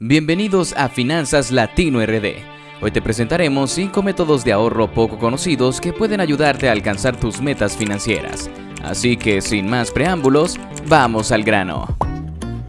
Bienvenidos a Finanzas Latino RD. Hoy te presentaremos 5 métodos de ahorro poco conocidos que pueden ayudarte a alcanzar tus metas financieras. Así que sin más preámbulos, vamos al grano.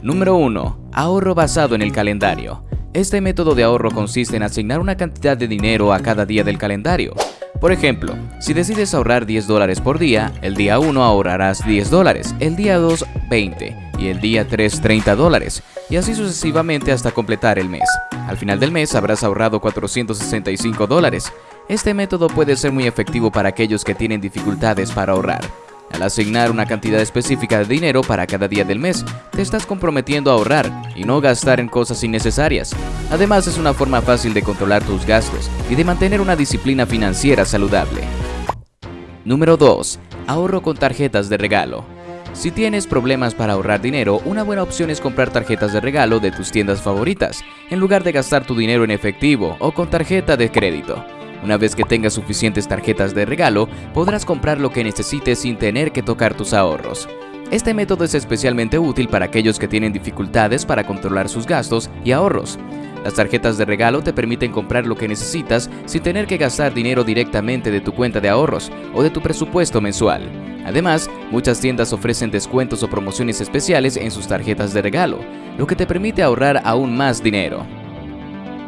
Número 1. Ahorro basado en el calendario. Este método de ahorro consiste en asignar una cantidad de dinero a cada día del calendario. Por ejemplo, si decides ahorrar 10 dólares por día, el día 1 ahorrarás 10 dólares, el día 2 20 y el día 3 30 dólares y así sucesivamente hasta completar el mes. Al final del mes habrás ahorrado 465 dólares. Este método puede ser muy efectivo para aquellos que tienen dificultades para ahorrar. Al asignar una cantidad específica de dinero para cada día del mes, te estás comprometiendo a ahorrar y no gastar en cosas innecesarias. Además es una forma fácil de controlar tus gastos y de mantener una disciplina financiera saludable. Número 2. Ahorro con tarjetas de regalo. Si tienes problemas para ahorrar dinero, una buena opción es comprar tarjetas de regalo de tus tiendas favoritas, en lugar de gastar tu dinero en efectivo o con tarjeta de crédito. Una vez que tengas suficientes tarjetas de regalo, podrás comprar lo que necesites sin tener que tocar tus ahorros. Este método es especialmente útil para aquellos que tienen dificultades para controlar sus gastos y ahorros. Las tarjetas de regalo te permiten comprar lo que necesitas sin tener que gastar dinero directamente de tu cuenta de ahorros o de tu presupuesto mensual. Además, muchas tiendas ofrecen descuentos o promociones especiales en sus tarjetas de regalo, lo que te permite ahorrar aún más dinero.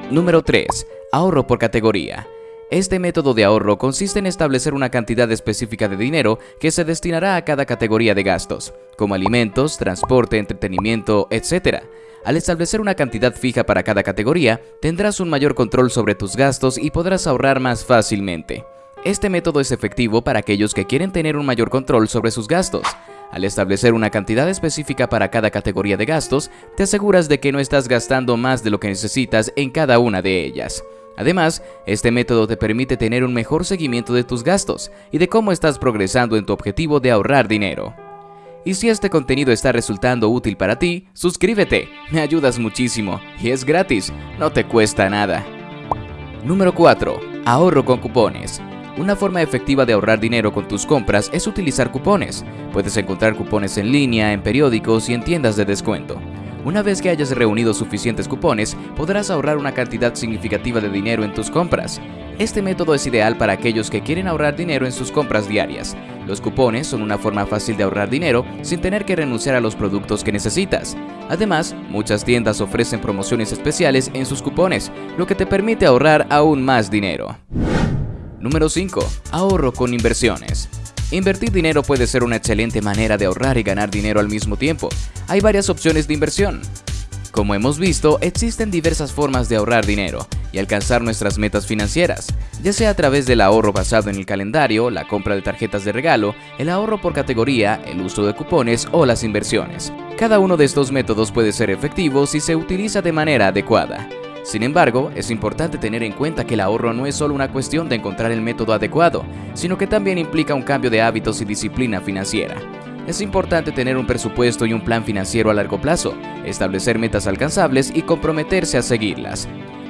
Número 3. Ahorro por categoría. Este método de ahorro consiste en establecer una cantidad específica de dinero que se destinará a cada categoría de gastos, como alimentos, transporte, entretenimiento, etc. Al establecer una cantidad fija para cada categoría, tendrás un mayor control sobre tus gastos y podrás ahorrar más fácilmente. Este método es efectivo para aquellos que quieren tener un mayor control sobre sus gastos. Al establecer una cantidad específica para cada categoría de gastos, te aseguras de que no estás gastando más de lo que necesitas en cada una de ellas. Además, este método te permite tener un mejor seguimiento de tus gastos y de cómo estás progresando en tu objetivo de ahorrar dinero. Y si este contenido está resultando útil para ti, suscríbete, me ayudas muchísimo y es gratis, no te cuesta nada. Número 4. Ahorro con cupones. Una forma efectiva de ahorrar dinero con tus compras es utilizar cupones. Puedes encontrar cupones en línea, en periódicos y en tiendas de descuento. Una vez que hayas reunido suficientes cupones, podrás ahorrar una cantidad significativa de dinero en tus compras. Este método es ideal para aquellos que quieren ahorrar dinero en sus compras diarias. Los cupones son una forma fácil de ahorrar dinero sin tener que renunciar a los productos que necesitas. Además, muchas tiendas ofrecen promociones especiales en sus cupones, lo que te permite ahorrar aún más dinero. Número 5. Ahorro con inversiones. Invertir dinero puede ser una excelente manera de ahorrar y ganar dinero al mismo tiempo. Hay varias opciones de inversión. Como hemos visto, existen diversas formas de ahorrar dinero y alcanzar nuestras metas financieras, ya sea a través del ahorro basado en el calendario, la compra de tarjetas de regalo, el ahorro por categoría, el uso de cupones o las inversiones. Cada uno de estos métodos puede ser efectivo si se utiliza de manera adecuada. Sin embargo, es importante tener en cuenta que el ahorro no es solo una cuestión de encontrar el método adecuado, sino que también implica un cambio de hábitos y disciplina financiera. Es importante tener un presupuesto y un plan financiero a largo plazo, establecer metas alcanzables y comprometerse a seguirlas.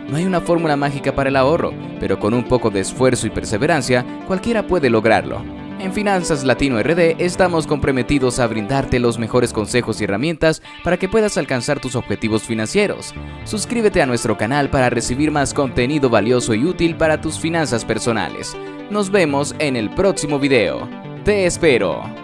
No hay una fórmula mágica para el ahorro, pero con un poco de esfuerzo y perseverancia, cualquiera puede lograrlo. En Finanzas Latino RD estamos comprometidos a brindarte los mejores consejos y herramientas para que puedas alcanzar tus objetivos financieros. Suscríbete a nuestro canal para recibir más contenido valioso y útil para tus finanzas personales. Nos vemos en el próximo video. Te espero.